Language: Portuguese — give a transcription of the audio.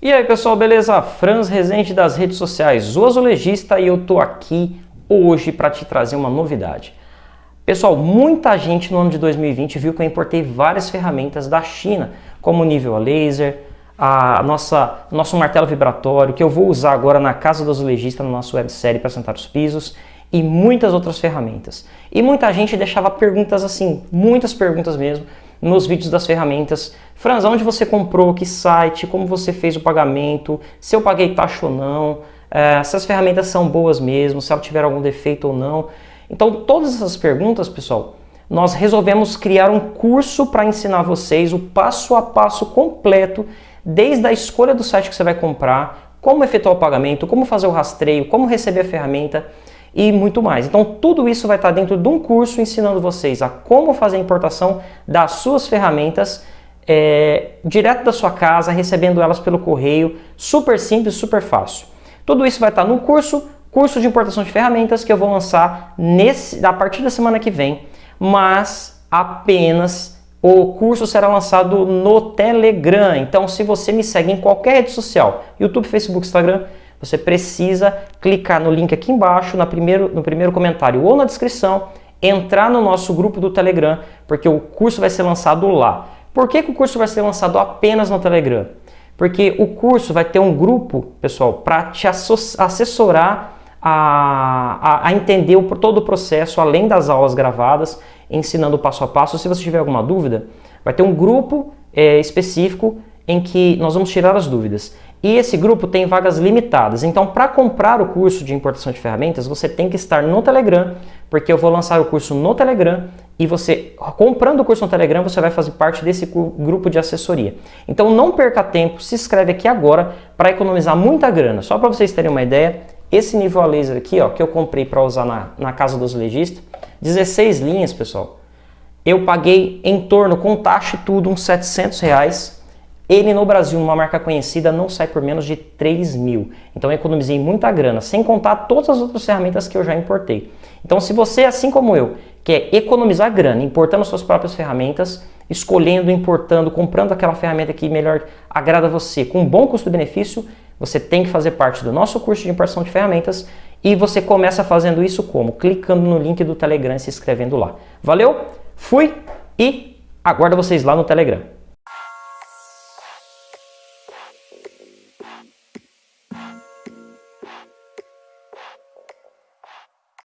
E aí pessoal, beleza? Franz Rezende das redes sociais, o azulejista e eu tô aqui hoje para te trazer uma novidade. Pessoal, muita gente no ano de 2020 viu que eu importei várias ferramentas da China, como o nível a laser, a nossa nosso martelo vibratório, que eu vou usar agora na casa do azulejista, na nossa websérie para sentar os pisos, e muitas outras ferramentas. E muita gente deixava perguntas assim, muitas perguntas mesmo, nos vídeos das ferramentas. Franz, onde você comprou, que site, como você fez o pagamento, se eu paguei taxa ou não, é, se as ferramentas são boas mesmo, se ela tiver algum defeito ou não. Então todas essas perguntas, pessoal, nós resolvemos criar um curso para ensinar vocês o passo a passo completo, desde a escolha do site que você vai comprar, como efetuar o pagamento, como fazer o rastreio, como receber a ferramenta, e muito mais. Então tudo isso vai estar dentro de um curso ensinando vocês a como fazer a importação das suas ferramentas é, direto da sua casa, recebendo elas pelo correio, super simples, super fácil. Tudo isso vai estar no curso, curso de importação de ferramentas que eu vou lançar nesse, a partir da semana que vem, mas apenas o curso será lançado no Telegram. Então se você me segue em qualquer rede social, YouTube, Facebook, Instagram, você precisa clicar no link aqui embaixo, na primeiro, no primeiro comentário ou na descrição, entrar no nosso grupo do Telegram, porque o curso vai ser lançado lá. Por que, que o curso vai ser lançado apenas no Telegram? Porque o curso vai ter um grupo, pessoal, para te assessorar a, a, a, entender o, todo o processo, além das aulas gravadas, ensinando passo a passo. Se você tiver alguma dúvida, vai ter um grupo é, específico em que nós vamos tirar as dúvidas. E esse grupo tem vagas limitadas. Então, para comprar o curso de importação de ferramentas, você tem que estar no Telegram, porque eu vou lançar o curso no Telegram e você, comprando o curso no Telegram, você vai fazer parte desse grupo de assessoria. Então, não perca tempo, se inscreve aqui agora para economizar muita grana. Só para vocês terem uma ideia, esse nível a laser aqui, ó, que eu comprei para usar na, na casa dos legistas, 16 linhas, pessoal. Eu paguei em torno, com taxa e tudo, uns 700 reais ele no Brasil, numa marca conhecida, não sai por menos de 3 mil. Então eu economizei muita grana, sem contar todas as outras ferramentas que eu já importei. Então se você, assim como eu, quer economizar grana importando suas próprias ferramentas, escolhendo, importando, comprando aquela ferramenta que melhor agrada você, com um bom custo-benefício, você tem que fazer parte do nosso curso de importação de ferramentas e você começa fazendo isso como? Clicando no link do Telegram e se inscrevendo lá. Valeu? Fui e aguardo vocês lá no Telegram.